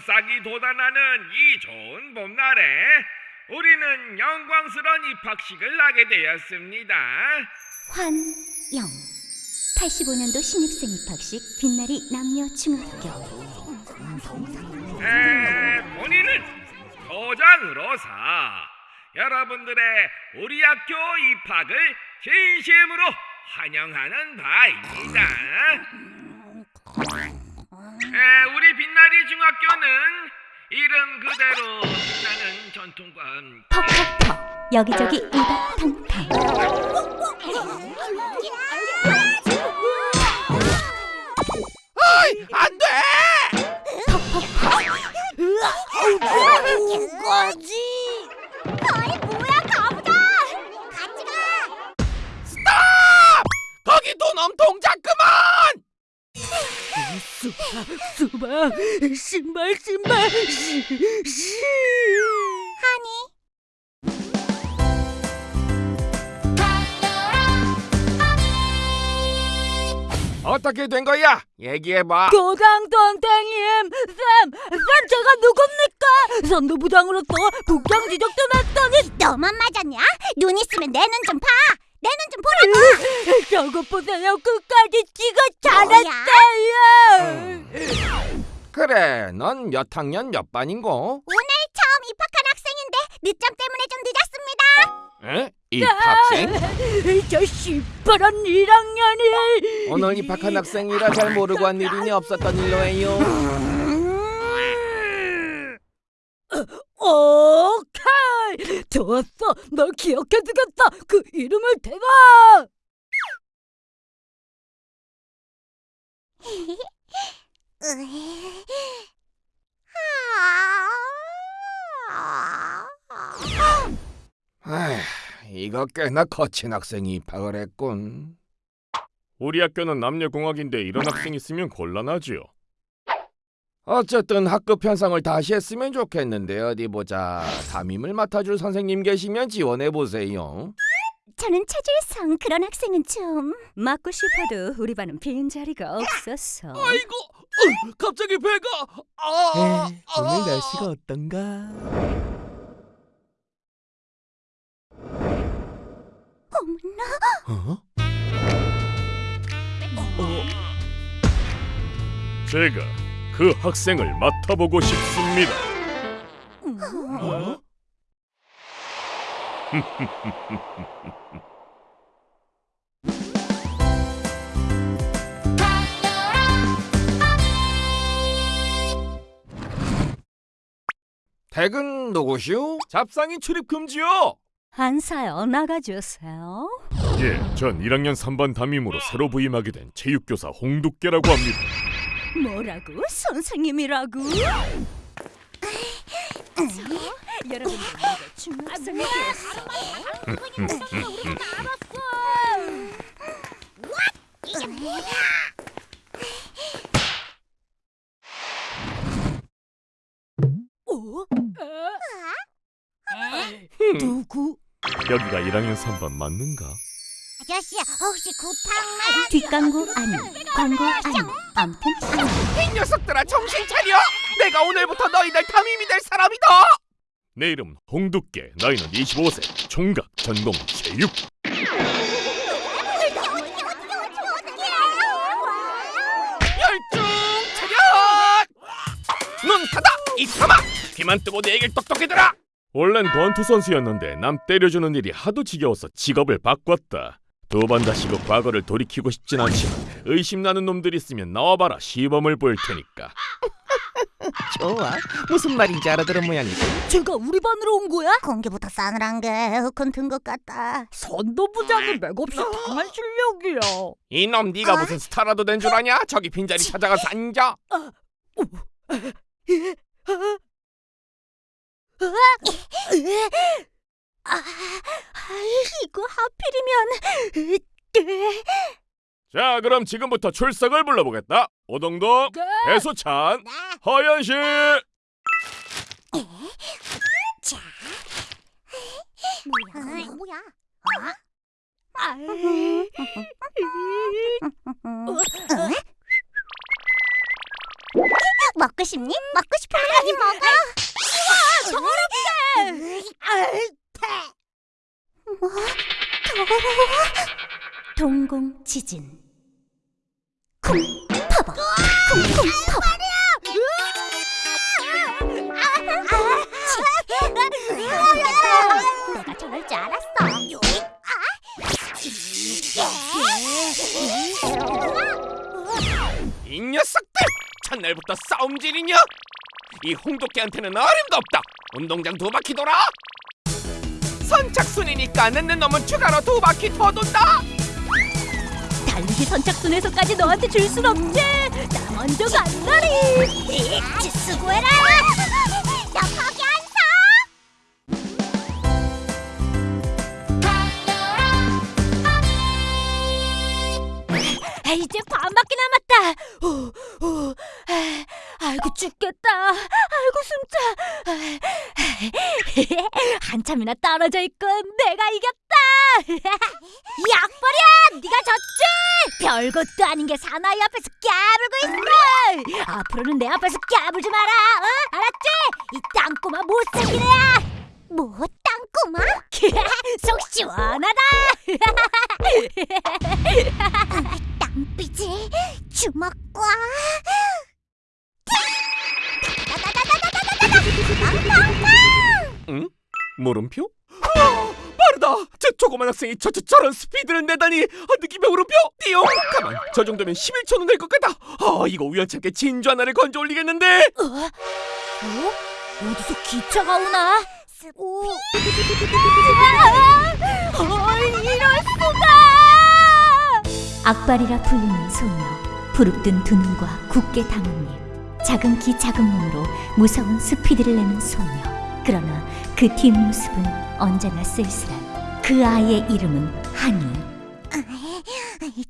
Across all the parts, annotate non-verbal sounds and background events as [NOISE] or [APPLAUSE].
싹이 돋아나는 이 좋은 봄날에 우리는 영광스러운 입학식을 하게 되었습니다. 환영 85년도 신입생 입학식 빛나리 남녀 중학교 에, 본인은 소장으로서 여러분들의 우리 학교 입학을 진심으로 환영하는 바입니다. 에, 우리 빛나리 중학교는 이름 그대로 빛나는 전통과 함께 퍽퍽퍽 여기저기 우당탕탕 안 돼! 뭐지? 아이 뭐야 가 수박 신발 신발 시, 시. 하니 어떻게 된 거야? 얘기해봐. 교장 선생님 쌤, 쌤 제가 누굽니까? 선도부장으로서 국장 지적도 났더니 너만 맞았냐? 눈 있으면 내 눈 좀 봐. 내 눈 좀 보라고. [LAUGHS] 저거 보세요. 끝까지 지가 잘했어요. 그래, 넌 몇 학년 몇 반인고? 오늘 처음 입학한 학생인데 늦점 때문에 좀 늦었습니다. 에? 입학생? 저 시퍼런 1학년이 오늘 입학한 학생이라 잘 모르고 한 일이니 없었던 일로 해요. 오케이 [LAUGHS] 좋았어 널 기억해두겠다 그 이름을 대봐 아휴, 이거 꽤나 거친 학생이 입학을 했군. 우리 학교는 남녀공학인데 이런 학생 있으면 곤란하지요. 어쨌든 학급 편성을 다시 했으면 좋겠는데 어디 보자. 담임을 맡아줄 선생님 계시면 지원해 보세요. 저는 차질성 그런 학생은 좀 맡고 싶어도 우리 반은 빈 자리가 없었어. 아이고, 어, 갑자기 배가. 아, 오늘 날씨가 어떤가? 어? 제가 그 학생을 맡아보고 싶습니다. [LAUGHS] 어? 댁은 누구시오? 잡상인 출입 금지요. 한사여 나가주세요. 예, 전 1학년 3반 담임으로 새로 부임하게 된 체육교사 홍두깨라고 합니다. 뭐라고? 선생님이라고? 여러분들 모두 중학생이 됐어. 어? 누구? 여기가 1학년 3반 맞는가? 아저씨 혹시 구탕만 뒷광고 아니 광고 아니 아니 이 녀석들아 정신 차려! 내가 오늘부터 너희들 담임이 될 사람이다! 내 이름은 홍두깨, 나이는 25세, 총각, 전공 체육. 열중 차렷! 눈 닫아! 입 감아! 귀만 뜨고 내 얘기를 똑똑히 들어! 원래는 권투 선수였는데 남 때려주는 일이 하도 지겨워서 직업을 바꿨다. 두 번 다시 그 과거를 돌이키고 싶진 않지만 의심나는 놈들 있으면 나와봐라 시범을 보일 테니까. 좋아. 무슨 말인지 알아들은 모양이다. 제가 우리 반으로 온 거야? 공기부터 싸늘한 게 에어컨 든것 같다 선도부장은 맥없이 당한 실력이야 이놈 네가 무슨 스타라도 된 줄 아냐? 저기 빈자리 찾아가서 앉아! 아, 이거 하필이면 자, 그럼 지금부터 출석을 불러보겠다. 오동동, 네. 배수찬, 허연실. 뭐야 뭐야 먹고 먹고 싶니? 먹고 싶으면 많이 먹어. 더럽게. 뭐? 더러워? 동공 지진 쿵 파버. 쿵쿵 파버. 내가 저럴 줄 알았어. 이 녀석들 첫날부터 싸움질이냐? 이 홍도끼한테는 어림도 없다. 운동장 두 바퀴 돌아. 선착순이니까 늦는 놈은 추가로 두 바퀴 더 돈다. 달리기 선착순에서까지 너한테 줄 순 없지. 나 먼저 간다리. 수고해라. 안 사. 이제 반밖에 남았다. 후, 후, 아, 아이고 죽겠다. 아이고 숨차. 한참이나 떨어져 있군. 내가 이겼다. [LAUGHS] 약버려! 네가 졌지! 별것도 아닌 게 사나이 앞에서 까불고 있어! 앞으로는 내 앞에서 까불지 마라! 어? 알았지? 이 땅꼬마 못생긴 애야! 뭐 땅꼬마? [LAUGHS] 속 시원하다! 땅삐지 주먹과 응? 물음표? 아, 빠르다. 저 조그만 학생이 저, 저 저런 스피드를 내다니. 아, 느낌의 물음표. 띠용. 가만. 저 정도면 11초는 될 것 같다. 아, 이거 우연찮게 진주 하나를 건져 올리겠는데. 어? 어디서 기차가 오나? 오. 어, 이럴 수가! 악발이라 불리는 소녀 부릅뜬 두 눈과 굳게 담은 입 작은 키 작은 몸으로 무서운 스피드를 내는 소녀 그러나 그 뒷모습은 언제나 쓸쓸한 그 아이의 이름은 하니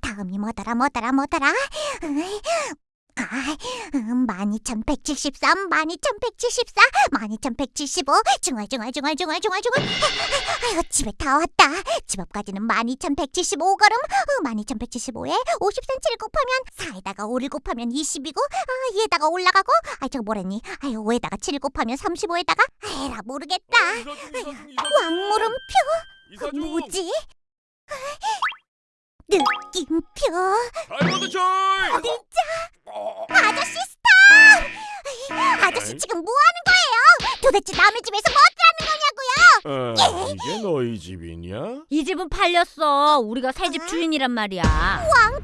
다음이 뭐더라 뭐더라 뭐더라? 아, 음, 12,173, 12,174, 12,175, 중얼 중얼 중얼 중얼 중얼 중얼. 아유, 집에 다 왔다. 집 앞까지는 12,175걸음. 어, 12,175에 50cm를 곱하면 4에다가 5를 곱하면 20이고, 아, 얘다가 올라가고, 아, 저거 뭐랬니? 아유, 5에다가 7을 곱하면 35에다가, 에라 모르겠다. 왕물음표? 이사중 뭐지? 느낌표? 다이머드 줄 아저씨 스탑! 아저씨 지금 뭐 하는 거예요? 도대체 남의 집에서 뭐 하는 거냐고요? 아, 이게 너희 집이냐? 이 집은 팔렸어. 우리가 새집 주인이란 말이야. 왕감놀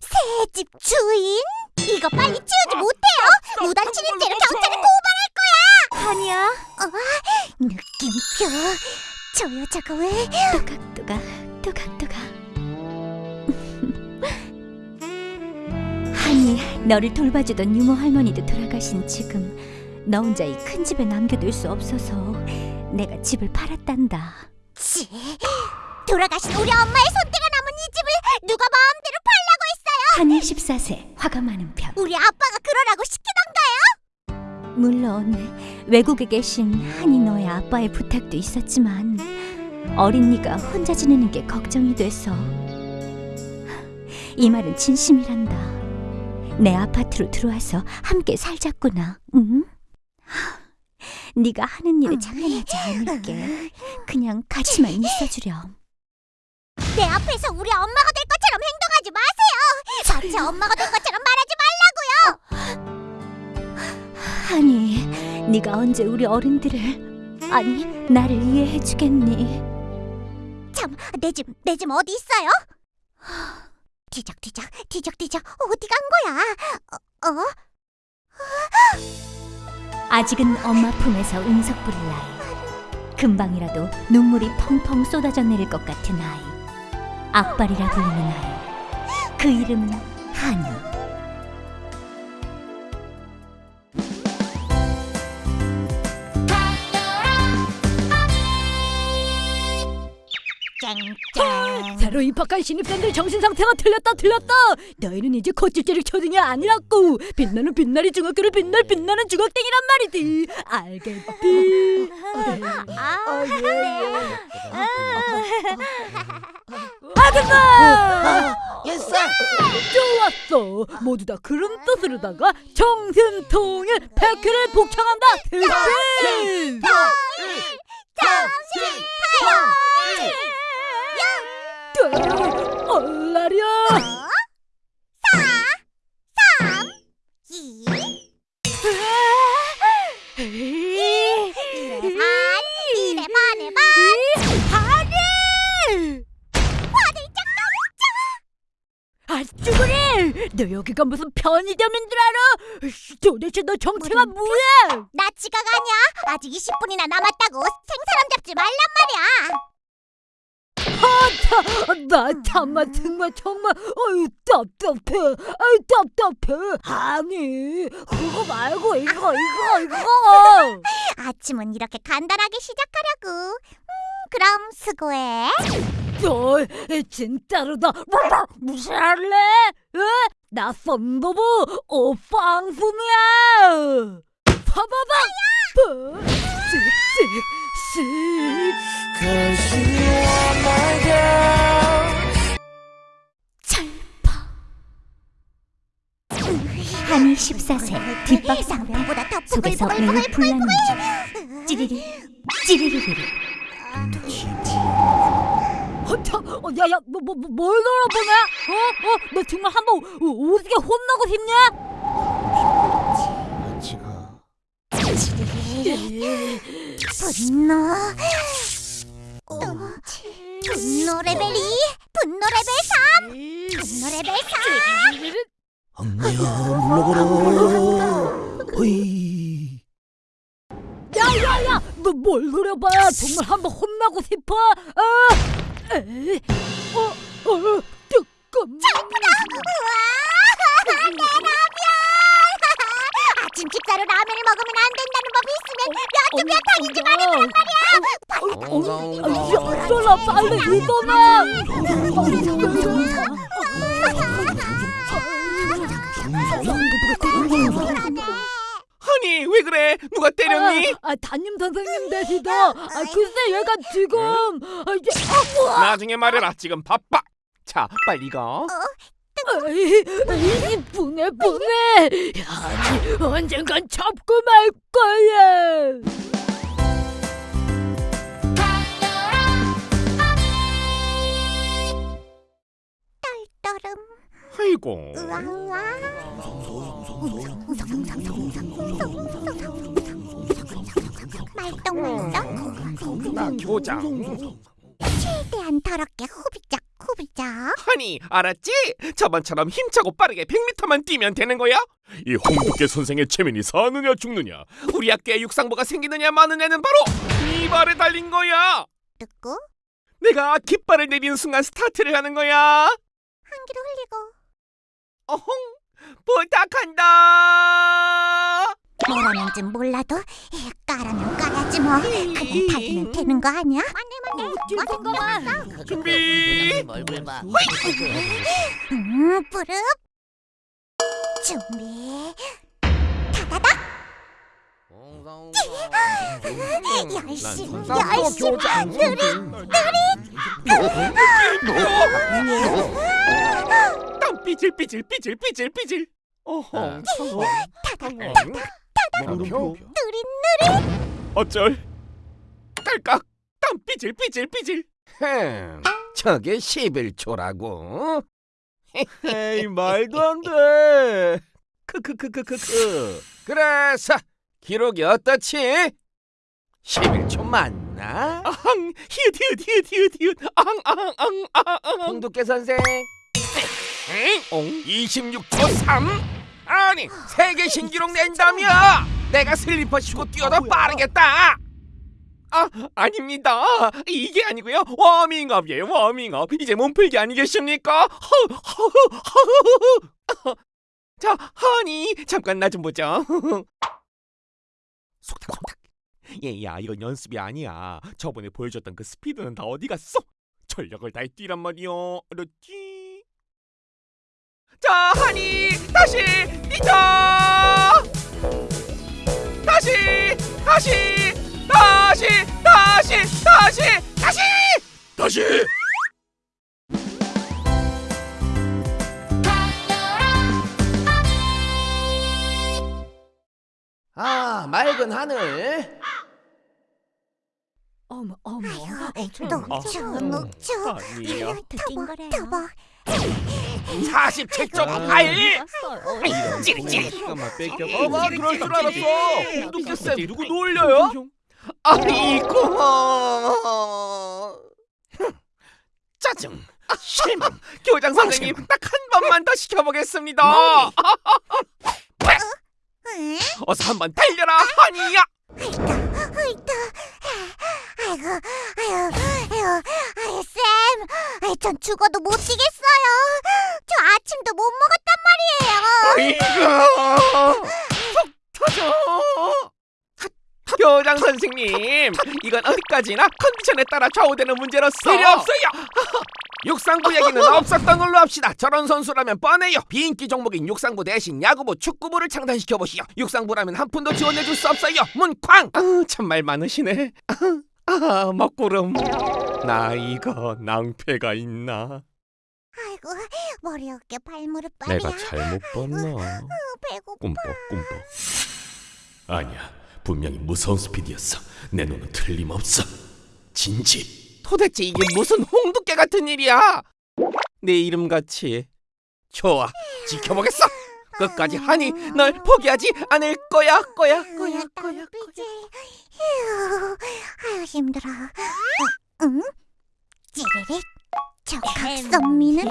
새집 주인? 이거 빨리 치우지 못해요? 무단 침입죄로 경찰에 고발할 거야. 하니야 어? 느낌표. 저 여자가 왜? 또각또각 또각또각 하니 너를 돌봐주던 유모 할머니도 돌아가신 지금 너 혼자 이 큰 집에 남겨둘 수 없어서 내가 집을 팔았단다 치. 돌아가신 우리 엄마의 손때가 남은 이 집을 누가 마음대로 팔라고 했어요? 한이 14세 화가 많은 편 우리 아빠가 그러라고 시키던가요? 물론 외국에 계신 한이 너의 아빠의 부탁도 있었지만 어린 네가 혼자 지내는 게 걱정이 돼서 이 말은 진심이란다 내 아파트로 들어와서 함께 살자꾸나 응? [GASPS] 네가 하는 일에 장난하지 않을게 그냥 같이만 있어주렴 내 앞에서 우리 엄마가 될 것처럼 행동하지 마세요. 전체 엄마가 될 것처럼 말하지 말라고요. [GASPS] 하니 네가 언제 우리 어른들을 아니 나를 이해해주겠니 참, 내 집, 내 집 어디 있어요? [GASPS] 뒤적뒤적, 뒤적뒤적, 어디 간 거야? 어? 어? 아직은 엄마 품에서 은석 부릴 나이 금방이라도 눈물이 펑펑 쏟아져 내릴 것 같은 아이 악발이라 불리는 아이 그 이름은 하니 새로 입학한 신입생들 정신 상태가 틀렸다 틀렸다. 너희는 이제 콧질질을 초등이 아니라고. 빛나는 빛나리 중학교를 빛날 빛나는 중학생이란 말이지. 알겠지? 아, 네. 아줌마! Yes. 좋았어. 모두 다 그런 뜻으로다가 정신통일 백회를 복창한다. 대신. 정신통일. 얼라리야. 이래 반, 이래 반에 반. 아니! 아, 쭈그리! 너 여기가 무슨 편의점인 줄 알아? 씨, 도대체 너 정체가 뭐야? 나 지각 아니야. 아직 20분이나 남았다고 생사람 잡지 말란 말이야. 아, 나 참아 정말 정말 어유 답답해 아유 답답해 아니 그거 말고 이거 이거 이거 아침은 이렇게 간단하게 시작하려고. 음, 그럼 수고해. 너 진짜로다 무시할래? 에? 나 썬더부 오빵순이야 파바방 쓱쓱쓱 한이 14세 뒷박 더 속에서 매우 불나는 중 찌리리 찌리리리리 허차, 어, 야, 야, 뭐, 뭐, 뭐, 뭘 돌아보냐? 어, 어, 너 정말 한번 오- 오지게 혼나고 싶냐? 분노. 어, 분노 레벨이 분노 레벨 3. 분노 레벨 3. 엉내야 물러거라. 어이. 야, 야, 야, 너 뭘 노려봐? 정말 한번 혼나고 싶어? 아, 에이, 어, 어, 잠깐만. 아 [LAUGHS] 침 식사로 라면을 먹으면 안 된다는 법이 있으면 몇 개몇 당이지 말이야. 야, 써라 빨리 일어나. 아니 왜 그래? 누가 때렸니? 아, 아, 담임 선생님 되시다. 아, 글쎄 얘가 지금 아, 이제 아, 우와. 나중에 말해라. 지금 바빠. 자 빨리 가. 에 이, 분해 분해. 아니 언젠간 잡고 말 거야. 떨음. 아이고. 우왕우왕. 말똥말똥. 나 교장. 최대한 더럽게 후비작 후비작. 아니 알았지? 저번처럼 힘차고 빠르게 100m만 뛰면 되는 거야? 이 홍두깨 선생의 체면이 사느냐 죽느냐 우리 학교에 육상부가 생기느냐 마느냐는 바로 이 발에 달린 거야. 듣고 내가 깃발을 내리는 순간 스타트를 하는 거야. 한기로 흘리고 어홍 부탁한다. 뭐라는지 몰라도 에, 까라면 까야지 뭐. 그냥 달리면 되는 거 아니야? 맞네 맞네. 맞은 거 맞어. 준비. 얼굴 봐. 음 뿌릅. 준비. 다다닥. 열심 열심 땀 삐질 삐질 삐질 삐질 삐질. 어홍 처음. 물음표. 느릿 어쩔 딸깍. 땀 삐질 삐질 삐질. 흠. 저게 11초라고. 에이 말도 안 돼. 크크크크크크. 그래서 기록이 어떻지? 11초 맞나? 아항 히읗 히읗 히읗 히읗 히읗 아항 아항 아항 아항 홍두깨 선생. 엥? 26초 3? 아니 세계 신기록 낸다며! 내가 슬리퍼 신고 뛰어도 빠르겠다! 아 아닙니다. 이게 아니고요. 워밍업이에요 워밍업. 이제 몸풀기 아니겠습니까? 허, 허, 허, 허. 자 하니 잠깐 나 좀 보자. 속닥 속닥. 얘야 이건 연습이 아니야. 저번에 보여줬던 그 스피드는 다 어디 갔어? 전력을 다해 뛰란 말이오. 그렇지? 자, 하니 다시 뛰자. 다시, 다시, 다시, 다시, 다시, 다시. 다시 아 맑은 하늘. 어머 어머. 녹초 녹초 아니야. 터보 터보 47.8. 찌릿찌릿. 잠깐만 뺏겨. 어머 그럴 줄 알았어. 운동대 쌤 누구 놀려요? 아이고. 짜증. 실망. 교장 선생님 딱 한 번만 더 시켜보겠습니다. 응? 어서 한 번 달려라, 하니야. 아이고 아이고 아유 아유 아유 쌤 아이, 전 죽어도 못 뛰겠어요 저 아침도 못 먹었단 말이에요 아이고. 속 터져. 교장 선생님, 이건 어디까지나 컨디션에 따라 좌우되는 문제로서 필요 없어요. 육상부 얘기는 [LAUGHS] 없었던 걸로 합시다. 저런 선수라면 뻔해요. 비인기 종목인 육상부 대신 야구부, 축구부를 창단시켜 보시오. 육상부라면 한 푼도 지원해 줄 수 없어요. 문쾅. 아, 참말 많으시네. 아, 먹구름. 나 이거 낭패가 있나? 아이고 머리 어깨 발무릎 발이야 내가 잘못 봤나? 배고파 꿈뻑 꿈뻑 아니야 분명히 무서운 스피드였어 내 눈은 틀림없어 진지 도대체 이게 무슨 홍두깨 같은 일이야? 내 이름같이 좋아 지켜보겠어 끝까지 하니 널 포기하지 않을 거야 거야 거야 거야 휴 아유 힘들어 어, 응? 찌리릿 저 각선미는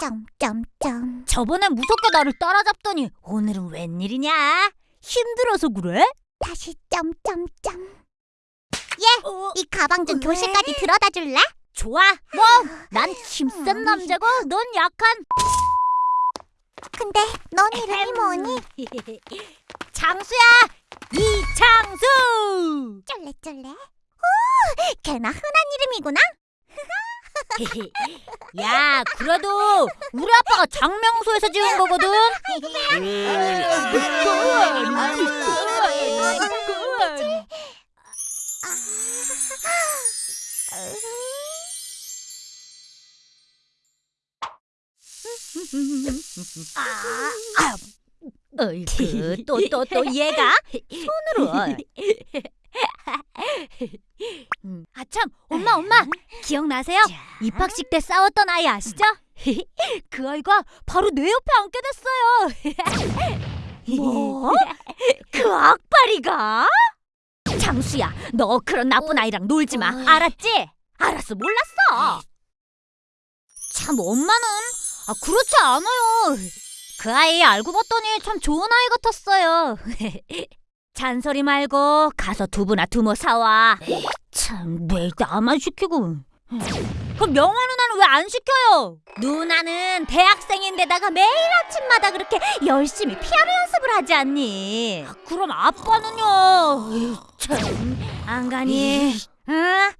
점점점 저번엔 무섭게 나를 따라잡더니 오늘은 웬일이냐? 힘들어서 그래? 다시 점점점 얘이 가방 좀 교실까지 들어다 줄래? 좋아. 뭐? 난 힘센 남자고 넌 약한. 근데 넌 이름이 뭐니? [LAUGHS] 장수야. 이창수. 쫄래쫄래 오 걔나 흔한 이름이구나 [LAUGHS] 야, 그래도 우리 아빠가 장명소에서 지은 거거든. 어이구, 또 또 또 얘가 손으로. 음, 아참, 엄마 엄마 기억나세요? 입학식 때 싸웠던 아이 아시죠? 그 아이가 바로 내 옆에 앉게 됐어요. 뭐? 그 악바리가? 장수야, 너 그런 나쁜 아이랑 놀지 마. 알았지? 알았어, 몰랐어. 참 엄마는 아 그렇지 않아요. 그 아이 알고 봤더니 참 좋은 아이 같았어요. [LAUGHS] 잔소리 말고 가서 두부나 두모 사와. 참 매일 나만 시키고. 그럼 명화 누나는 왜 안 시켜요? 누나는 대학생인데다가 매일 아침마다 그렇게 열심히 피아노 연습을 하지 않니? 그럼 아빠는요? 참, 안 가니? 응?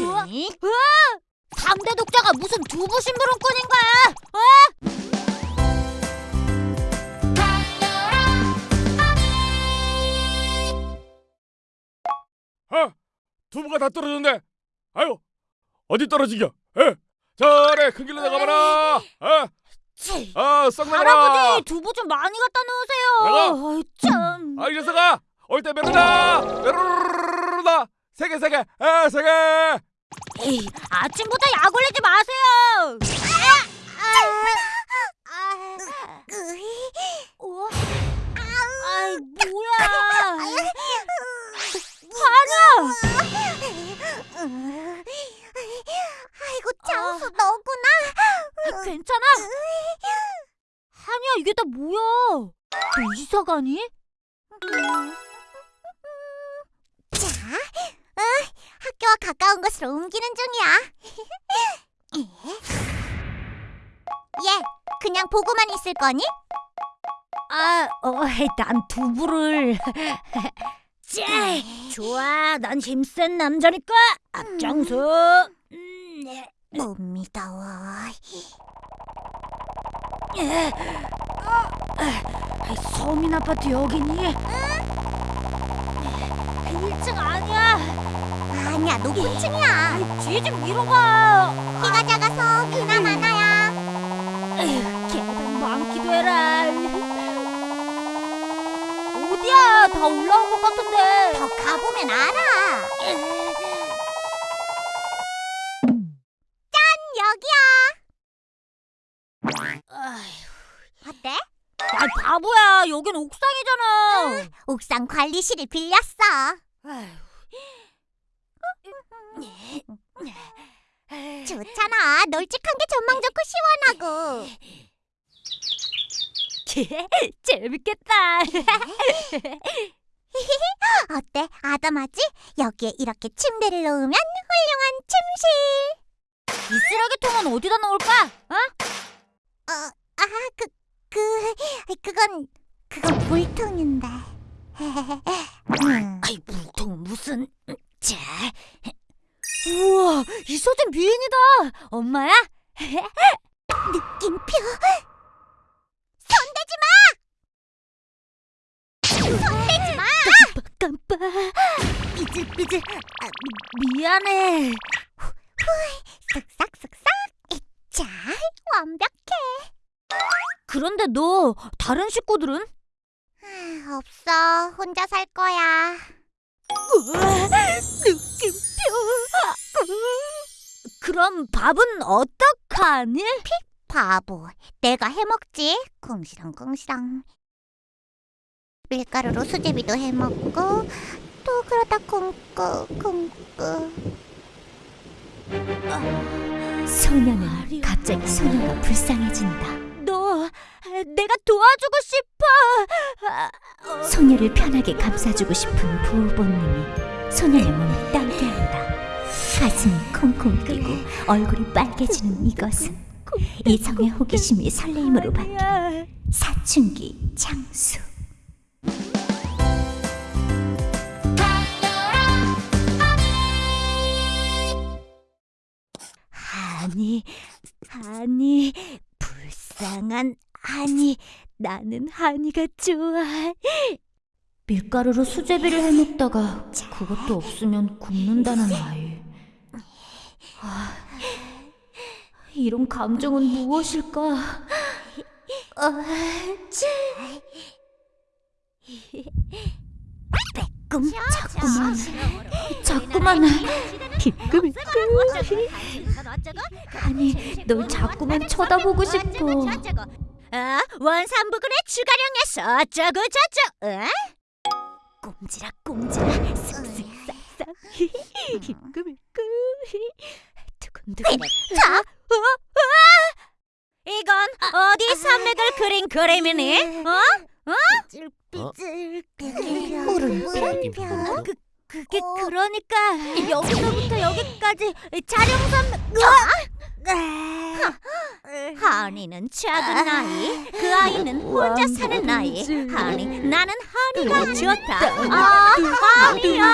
우와, 우와! 3대 독자가 무슨 두부 심부름꾼인 거야? 어? 아 두부가 다 떨어졌네 아유 어디 떨어지겨 에 저래 큰 길로 나가봐라 아, 치, 아 썩 나가라 할아버지 두부 좀 많이 갖다 놓으세요. 아이, 참. 아 이래서 가올 때 메르다 메르르르르다 세개 세 개 에 세 개 에이, 아침부터 약 올리지 마세요. 어? 아이 뭐야? 하나. 아이고 장수 너구나 아, 괜찮아? 한이야 이게 다 뭐야? 너 이사 가니? 자, 응, 학교와 가까운 곳으로 옮기는 중이야. 얘, [LAUGHS] 그냥 보고만 있을 거니? 아, 어, 난 두부를. [LAUGHS] 짜, 좋아, 난 힘센 남자니까 앞장서. 음, 예. 못. 예. 아, 서민 아파트 여기니? 1층 아니야. 아니야, 높은 층이야. 뒤에 좀 밀어봐. 키가 작아서 비나 많아야. 에휴, 계단 많기도 해라. 어디야? 다 올라온 것 같은데. 더 가보면 알아. 여긴 옥상이잖아. 옥상 관리실을 빌렸어. 좋잖아. 널찍한 게 전망 좋고 시원하고. [LAUGHS] 재밌겠다. [LAUGHS] 어때? 아담하지? 여기에 이렇게 침대를 놓으면 훌륭한 침실. 이 쓰레기통은 어디다 놓을까? 어? 어, 아, 그, 그, 그건, 그건 물통인데. 음. [LAUGHS] 아이 물통 무슨? 자. 우와, 이 소진 비행이다. 엄마야? [LAUGHS] 느낌표. 손대지 마! 손대지 마! 깜빡. 삐질삐질. 아, 미, 미안해. 쓱싹쓱싹. 자, 완벽해. 그런데 너 다른 식구들은? 아, 없어. 혼자 살 거야. 느낌표. 그럼 밥은 어떡하니? 바보. 내가 해먹지. 궁시렁궁시렁. 밀가루로 수제비도 해먹고 또 그러다 굶고 굶고. 소녀는 갑자기 소녀가 불쌍해진다. 너 내가 도와주고 싶어. 아, 어, 소녀를 편하게 감싸주고 싶은 부호 본능이 소녀의 몸을 떨게 한다. 가슴이 콩콩 뛰고 얼굴이 빨개지는 이것은 이성의 호기심이 설레임으로 바뀐. 사춘기 장수. 아니, 아니, 불쌍한 아니, 나는 한이가 좋아. 밀가루로 수제비를 해먹다가 그것도 없으면 굶는다는 아이. 아, 이런 감정은 무엇일까? 아, 꿈 자꾸만 자꾸만 비끄비끄 아니 널 자꾸만 쳐다보고 싶어 아, 원산부근의 주가령에서 어쩌고 저쩌고. 어? 꼼지락 꼼지락 쓱쓱 싹싹 희끄미끄 두근두근 자, 어? 어? 이건 어디 산맥을 그린 그림이니? 어? 삐질삐질. 물음표? 그, 그게 그러니까. 여기서부터 여기까지 촬영선 으아! 하니는 작은 아이, 그 아이는 혼자 사는 아이. 하니, 나는 하니가 좋다. 아, 하니야,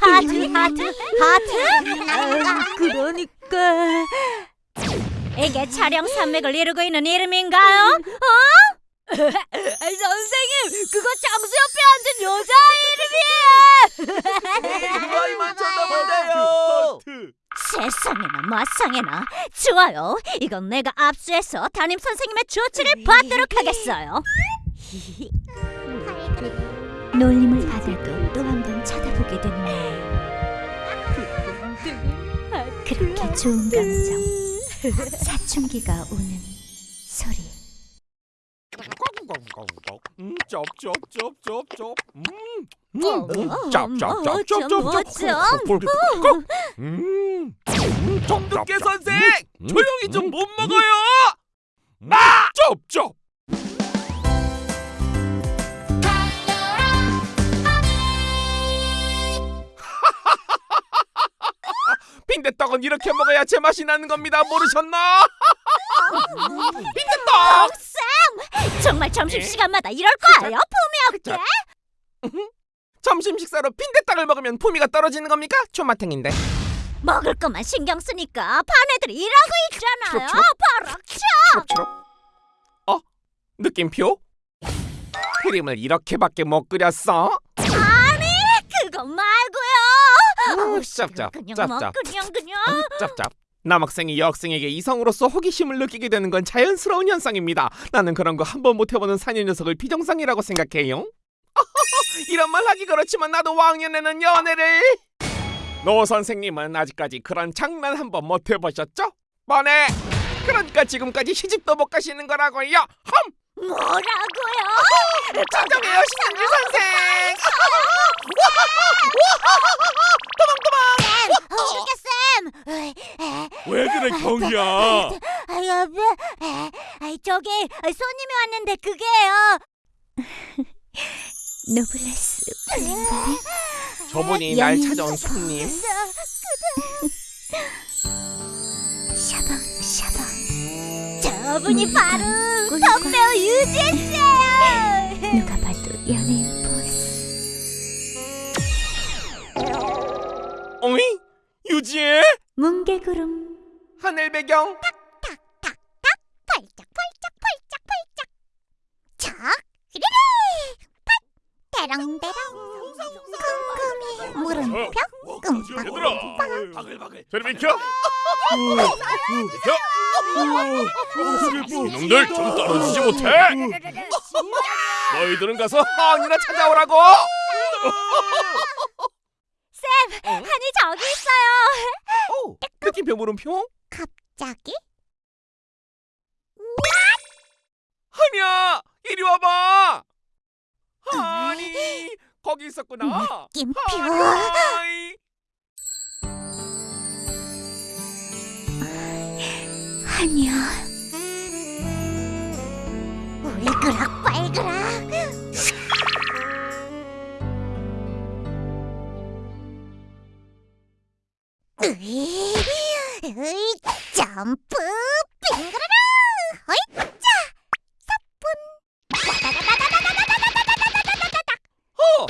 하트, 하트, 하트. 그러니까. 이게 촬영 산맥을 이루고 있는 이름인가요? 어? [LAUGHS] 선생님, 그거 장수 옆에 앉은 여자 이름이에요. 그 아이만 쳐다보네요. 세상에나 마상에나. 좋아요. 이건 내가 압수해서 담임 선생님의 조치를 받도록 하겠어요. [LAUGHS] 놀림을 받아도 또 한 번 쳐다보게 되는 날. 그렇게 좋은 감정. 사춘기가 오는 소리 음, 쩝쩝쩝쩝쩝. 음, 어, 음, 음, 어, 짭짭짭짭짭짭. 음, 음, 정두깨 선생, 음, 조용히 좀 못 먹어요. 아! 쩝쩝. 빈대떡은 이렇게 먹어야 제맛이 나는 겁니다. 모르셨나? 빈대떡. 정말 점심시간마다 이럴 거예요, 품이 없게? 점심 식사로 빈대떡을 먹으면 품위가 떨어지는 겁니까? 초마탱인데. 먹을 것만 신경 쓰니까 반 애들이 일하고 있잖아요. 바락쳐 어? 느낌표? 크림을 이렇게밖에 못 끓였어? 아니 그거 말고요! 아, 짭짭 짭짭. 짭짭. 남학생이 여학생에게 이성으로서 호기심을 느끼게 되는 건 자연스러운 현상입니다. 나는 그런 거 한 번 못 해보는 사녀 녀석을 비정상이라고 생각해요. [LAUGHS] 이런 말 하기 그렇지만 나도 왕년에는 연애를... 노 선생님은 아직까지 그런 장난 한 번 못 해보셨죠? 뻔해! 그러니까 지금까지 시집도 못 가시는 거라고요! 험! 뭐라고요? 천정해요 신승규 선생. 도망 도망. 죽였 쌤. 왜 그래 경이야? 저기 손님이 왔는데 그게요. 노블레스 저분이 날 찾아온 손님 샤방 샤방 저분이 바로 덕배우 유재씨예요 누가 봐도 연예인 보스 어이? 유지혜? 뭉게구름 하늘 배경 탁탁탁탁 펄쩍펄쩍펄쩍펄쩍 척 흐르르 팟 대롱대롱 꼼꼼히 물음표 끔빵 얘들아! 바글바글 저리 비켜! 이놈들 좀 떨어지지 못해! 너희들은 가서 항이나 찾아오라고! 쌤! 한이 저기 있어요! 어, 느낌표 물음표? 갑자기? 한이야! 이리 와봐! 한이! 거기 있었구나! 느낌표! 아니야. 울그락 빨그락. 으이, 으이, 점프, 빙그라라! 어이짜! 사뿐! 어!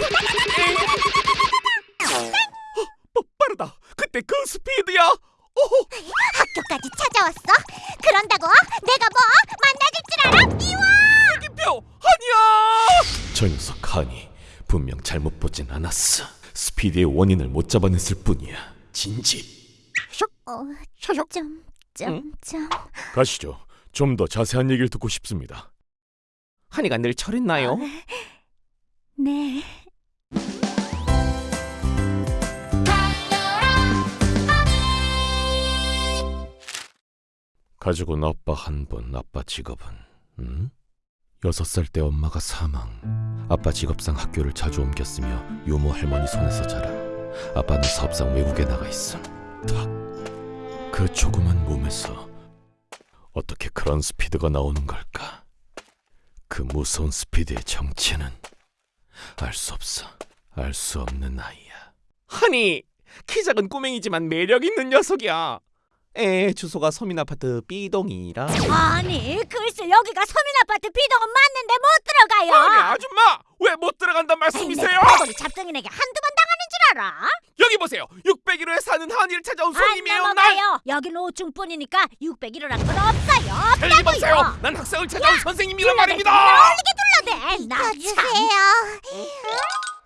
스피드의 원인을 못 잡아냈을 뿐이야. 진지. 어. 좀, 좀, 좀. 가시죠. 좀 더 자세한 얘기를 듣고 싶습니다. 한이가 늘 저랬나요? 네. 가지고 아빠 한 분, 아빠 직업은 음? 여섯 살 때 엄마가 사망. 아빠 직업상 학교를 자주 옮겼으며 유모 할머니 손에서 자라. 아빠는 사업상 외국에 나가 있음. 탁. 그 조그만 몸에서 어떻게 그런 스피드가 나오는 걸까? 그 무서운 스피드의 정체는 알 수 없어. 알 수 없는 아이야. 한이 키 작은 꼬맹이지만 매력 있는 녀석이야. 에 주소가 서민 아파트 B동이라. 아니 글쎄 여기가 서민 아파트 비동은 맞는데 못 들어가요 아니 아줌마 왜 못 들어간단 말씀이세요? 거기 잡쟁이에게 한두 번 당하는 줄 알아? 여기 보세요. 601호에 사는 한이를 찾아온 안 손님이에요. 날. 넘어가요 여긴 5층뿐이니까 601호란 건 없어요 틀림없어요. 없다고요 난 학생을 찾아온 선생님이란 말입니다. 불러대 나 참 주세요.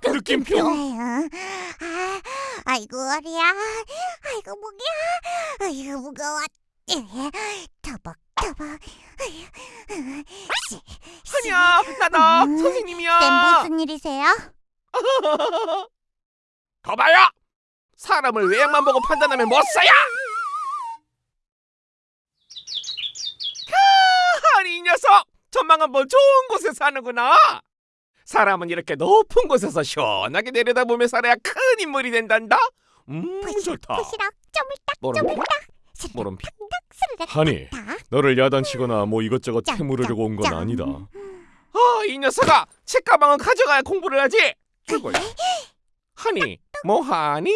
느낌표. 아유, 아, 아이고 어리야. 아이고 목이야. 아이고 무거워. 터벅 터벅. 한이야 나다 음, 선생님이야. 쌤 무슨 일이세요? [LAUGHS] 거봐요. 사람을 외양만 보고 판단하면 못 써야. 한이 이 녀석 전망 한번 좋은 곳에 사는구나. 사람은 이렇게 높은 곳에서 시원하게 내려다보며 살아야 큰 인물이 된단다. 음 좋다. 부시럭 쪼물딱? 쪼물딱. 모름표? 하니, 탁. 너를 야단치거나 뭐 이것저것 짱, 캐물으려고 온 건. 아니다. 아, 이 녀석아, 책가방은 가져가야 공부를 하지. 그걸. [LAUGHS] 하니, 뭐 하니?